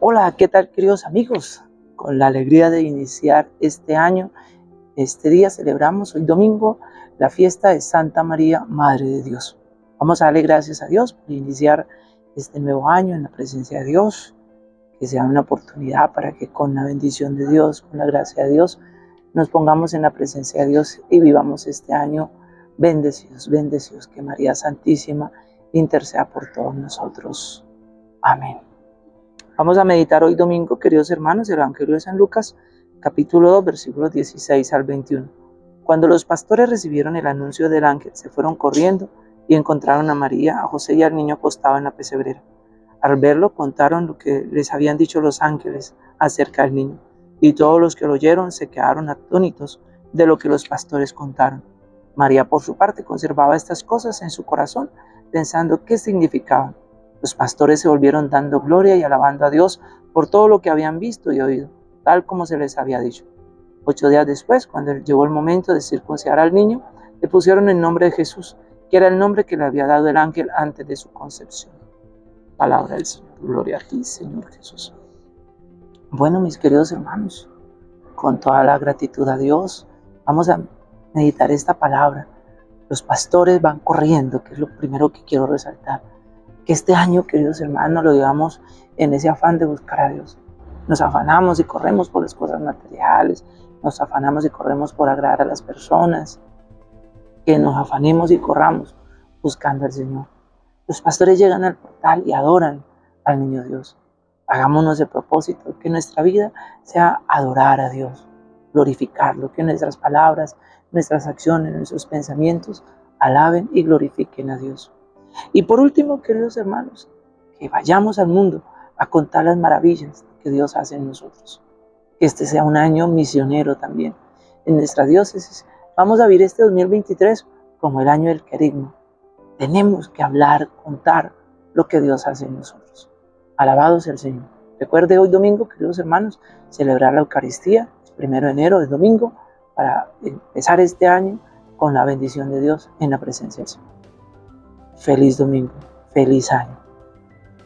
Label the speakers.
Speaker 1: Hola, ¿qué tal queridos amigos? Con la alegría de iniciar este año, este día celebramos hoy domingo la fiesta de Santa María, Madre de Dios. Vamos a darle gracias a Dios por iniciar este nuevo año en la presencia de Dios, que sea una oportunidad para que con la bendición de Dios, con la gracia de Dios, nos pongamos en la presencia de Dios y vivamos este año bendecidos, bendecidos, que María Santísima interceda por todos nosotros. Amén. Vamos a meditar hoy domingo, queridos hermanos, el Evangelio de San Lucas, capítulo 2, versículos 16 al 21. Cuando los pastores recibieron el anuncio del ángel, se fueron corriendo y encontraron a María, a José y al niño acostado en la pesebrera. Al verlo, contaron lo que les habían dicho los ángeles acerca del niño, y todos los que lo oyeron se quedaron atónitos de lo que los pastores contaron. María, por su parte, conservaba estas cosas en su corazón, pensando qué significaban. Los pastores se volvieron dando gloria y alabando a Dios por todo lo que habían visto y oído, tal como se les había dicho. Ocho días después, cuando llegó el momento de circuncidar al niño, le pusieron el nombre de Jesús, que era el nombre que le había dado el ángel antes de su concepción. Palabra del Señor. Gloria a ti, Señor Jesús. Bueno, mis queridos hermanos, con toda la gratitud a Dios, vamos a meditar esta palabra. Los pastores van corriendo, que es lo primero que quiero resaltar. Que este año, queridos hermanos, lo digamos en ese afán de buscar a Dios. Nos afanamos y corremos por las cosas materiales, nos afanamos y corremos por agradar a las personas, que nos afanemos y corramos buscando al Señor. Los pastores llegan al portal y adoran al niño Dios. Hagámonos de propósito que nuestra vida sea adorar a Dios, glorificarlo, que nuestras palabras, nuestras acciones, nuestros pensamientos alaben y glorifiquen a Dios. Y por último, queridos hermanos, que vayamos al mundo a contar las maravillas que Dios hace en nosotros. Que este sea un año misionero también en nuestra diócesis. Vamos a vivir este 2023 como el año del querigma. Tenemos que hablar, contar lo que Dios hace en nosotros. Alabado sea el Señor. Recuerde hoy domingo, queridos hermanos, celebrar la Eucaristía. Es primero de enero, es domingo, para empezar este año con la bendición de Dios en la presencia del Señor. Feliz domingo, feliz año.